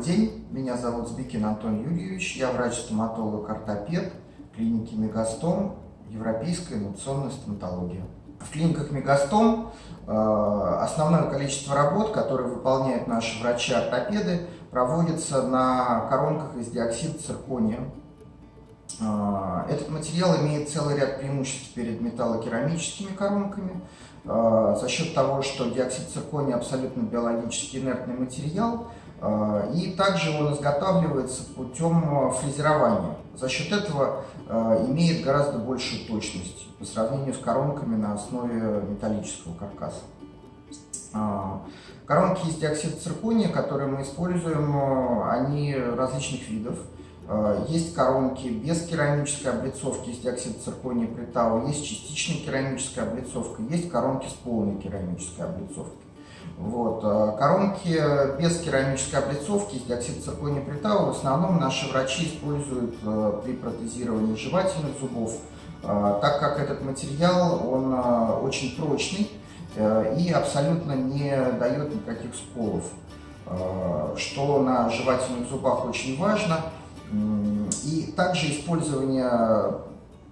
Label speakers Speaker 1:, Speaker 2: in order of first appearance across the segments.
Speaker 1: Добрый день, меня зовут Збикин Антон Юрьевич, я врач-стоматолог-ортопед клиники Мегастом, Европейская инновационная стоматология. В клиниках Мегастом э, основное количество работ, которые выполняют наши врачи-ортопеды, проводится на коронках из диоксида циркония. Э, этот материал имеет целый ряд преимуществ перед металлокерамическими коронками э, за счет того, что диоксид циркония абсолютно биологически инертный материал, Э, и также он изготавливается путем фрезерования. За счет этого имеет гораздо большую точность по сравнению с коронками на основе металлического каркаса. Коронки из диоксида циркония, которые мы используем, они различных видов. Есть коронки без керамической облицовки из диоксида циркония притау, есть частичная керамическая облицовка, есть коронки с полной керамической облицовкой. Вот. Э, коронки без керамической облицовки из диоксида циркония притау в основном наши врачи используют э, при протезировании жевательных зубов, э, так как этот материал он очень прочный и абсолютно не дает никаких сколов, что на жевательных зубах очень важно. И также использование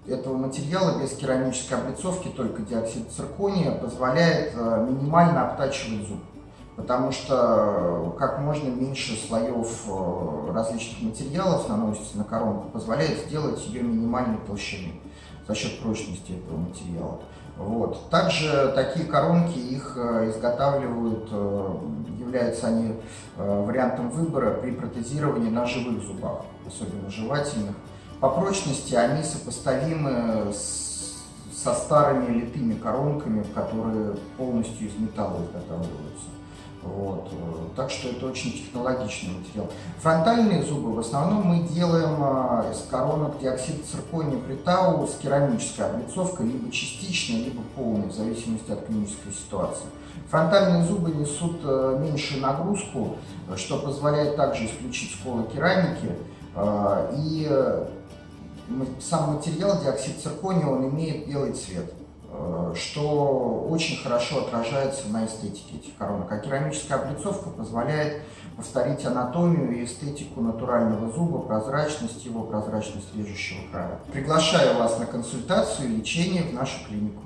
Speaker 1: этого материала без керамической облицовки, только диоксид циркония, позволяет э, минимально обтачивать зуб. Потому что э, как можно меньше слоев э, различных материалов наносится на коронку, позволяет сделать ее минимальной толщины за счет прочности этого материала. Вот. Также такие коронки, их изготавливают, являются они вариантом выбора при протезировании на живых зубах, особенно жевательных. По прочности они сопоставимы с, со старыми литыми коронками, которые полностью из металла изготавливаются. Вот. Так что это очень технологичный материал. Фронтальные зубы в основном мы делаем а, из коронок диоксида циркония притау с керамической облицовкой, либо частичной, либо полной, в зависимости от клинической ситуации. Фронтальные зубы несут э, меньшую нагрузку, что позволяет также исключить сколы керамики. А, и сам материал, диоксид циркония, он имеет белый цвет, э, что очень хорошо отражается на эстетике этих коронок. А керамическая облицовка позволяет повторить анатомию и эстетику натурального зуба, прозрачность его, прозрачность режущего края. Приглашаю вас на консультацию и лечение в нашу клинику.